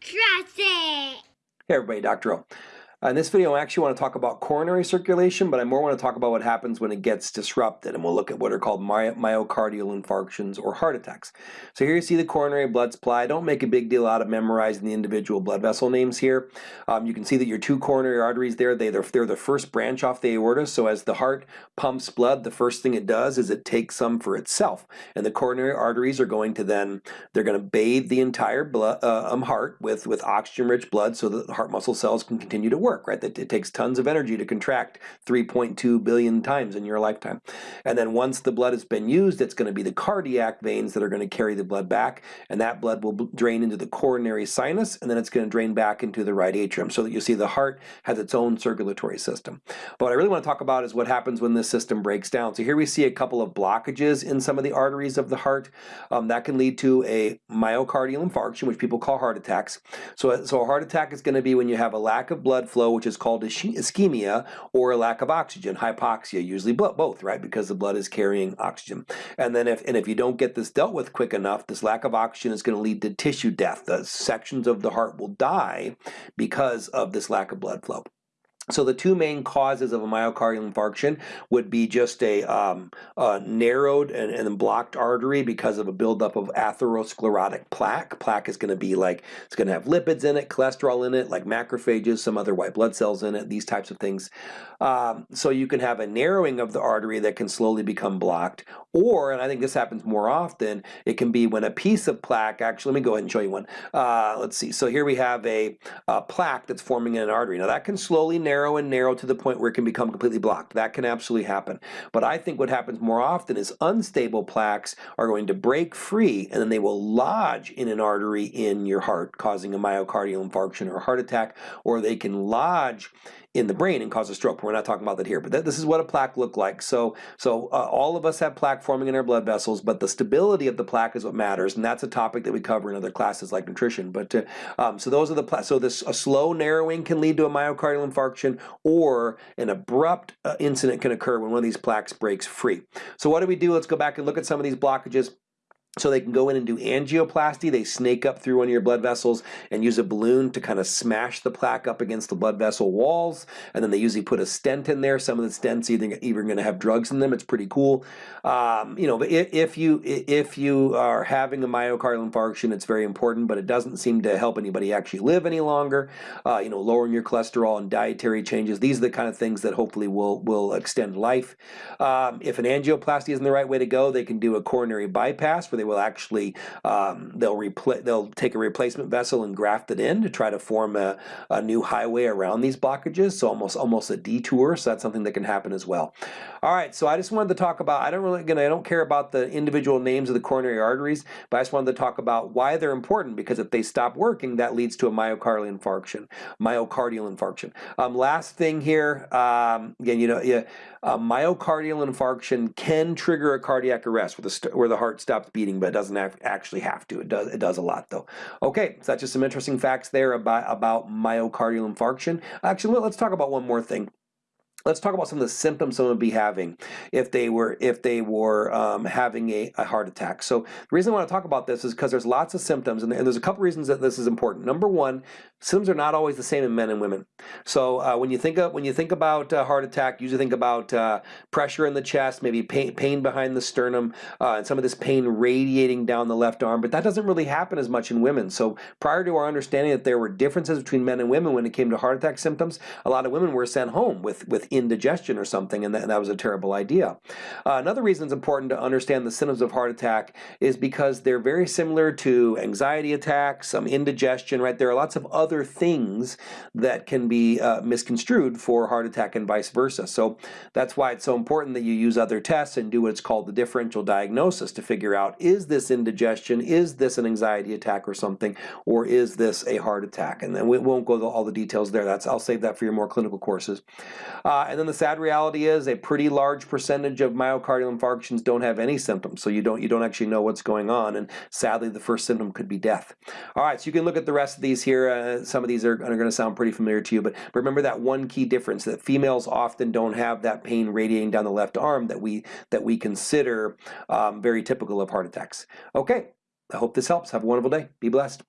Trust it! Hey everybody, Dr. O. Uh, in this video, I actually want to talk about coronary circulation, but I more want to talk about what happens when it gets disrupted, and we'll look at what are called my myocardial infarctions or heart attacks. So here you see the coronary blood supply. Don't make a big deal out of memorizing the individual blood vessel names here. Um, you can see that your two coronary arteries there, they, they're, they're the first branch off the aorta, so as the heart pumps blood, the first thing it does is it takes some for itself, and the coronary arteries are going to then, they're going to bathe the entire blood, uh, um, heart with, with oxygen-rich blood so that the heart muscle cells can continue to work work, right? That it takes tons of energy to contract 3.2 billion times in your lifetime. And then once the blood has been used, it's going to be the cardiac veins that are going to carry the blood back, and that blood will drain into the coronary sinus, and then it's going to drain back into the right atrium. So that you see the heart has its own circulatory system. But what I really want to talk about is what happens when this system breaks down. So here we see a couple of blockages in some of the arteries of the heart. Um, that can lead to a myocardial infarction, which people call heart attacks. So, so a heart attack is going to be when you have a lack of blood flow, which is called ischemia, or a lack of oxygen, hypoxia, usually both, right? Because the blood is carrying oxygen. And then if and if you don't get this dealt with quick enough, this lack of oxygen is going to lead to tissue death. The sections of the heart will die because of this lack of blood flow. So the two main causes of a myocardial infarction would be just a, um, a narrowed and, and, blocked artery because of a buildup of atherosclerotic plaque. Plaque is going to be like, it's going to have lipids in it, cholesterol in it, like macrophages, some other white blood cells in it, these types of things. Um, so you can have a narrowing of the artery that can slowly become blocked, or, and I think this happens more often, it can be when a piece of plaque, actually, let me go ahead and show you one. Uh, let's see, so here we have a, a plaque that's forming in an artery. Now that can slowly narrow and narrow to the point where it can become completely blocked. That can absolutely happen. But I think what happens more often is unstable plaques are going to break free and then they will lodge in an artery in your heart, causing a myocardial infarction or heart attack, or they can lodge in the brain and cause a stroke. We're not talking about that here, but this is what a plaque looked like. So, so uh, all of us have plaque forming in our blood vessels, but the stability of the plaque is what matters, and that's a topic that we cover in other classes like nutrition. But uh, um, so those are the so this a slow narrowing can lead to a myocardial infarction, or an abrupt uh, incident can occur when one of these plaques breaks free. So what do we do? Let's go back and look at some of these blockages. So they can go in and do angioplasty. They snake up through one of your blood vessels and use a balloon to kind of smash the plaque up against the blood vessel walls. And then they usually put a stent in there. Some of the stents either even going to have drugs in them. It's pretty cool. Um, you know, if you if you are having a myocardial infarction, it's very important, but it doesn't seem to help anybody actually live any longer. Uh, you know, lowering your cholesterol and dietary changes. These are the kind of things that hopefully will will extend life. Um, if an angioplasty isn't the right way to go, they can do a coronary bypass where they will actually um, they'll replace they'll take a replacement vessel and graft it in to try to form a, a new highway around these blockages. So almost almost a detour. So that's something that can happen as well. All right. So I just wanted to talk about. I don't really again. I don't care about the individual names of the coronary arteries, but I just wanted to talk about why they're important because if they stop working, that leads to a myocardial infarction. Myocardial infarction. Um, last thing here. Um, again, you know, yeah, myocardial infarction can trigger a cardiac arrest where the, where the heart stops beating, but it doesn't actually have to. It does, it does a lot though. Okay, so that's just some interesting facts there about, about myocardial infarction. Actually, let's talk about one more thing. Let's talk about some of the symptoms someone would be having if they were if they were um, having a, a, heart attack. So the reason I want to talk about this is because there's lots of symptoms, and, and, there's a couple reasons that this is important. Number one, symptoms are not always the same in men and women. So uh, when you think of when you think about a heart attack, you usually think about uh, pressure in the chest, maybe pain, pain behind the sternum, uh, and some of this pain radiating down the left arm. But that doesn't really happen as much in women. So prior to our understanding that there were differences between men and women when it came to heart attack symptoms, a lot of women were sent home with with indigestion or something, and that, and that was a terrible idea. Uh, another reason it's important to understand the symptoms of heart attack is because they're very similar to anxiety attacks, some indigestion, right? There are lots of other things that can be uh, misconstrued for heart attack and vice versa. So that's why it's so important that you use other tests and do what's called the differential diagnosis to figure out is this indigestion, is this an anxiety attack or something, or is this a heart attack? And then we won't go to all the details there. That's I'll save that for your more clinical courses. Uh, and then the sad reality is a pretty large percentage of myocardial infarctions don't have any symptoms, so you don't you don't actually know what's going on. And sadly, the first symptom could be death. All right, so you can look at the rest of these here. Uh, some of these are, are going to sound pretty familiar to you, but, but remember that one key difference that females often don't have that pain radiating down the left arm that we that we consider um, very typical of heart attacks. Okay, I hope this helps. Have a wonderful day. Be blessed.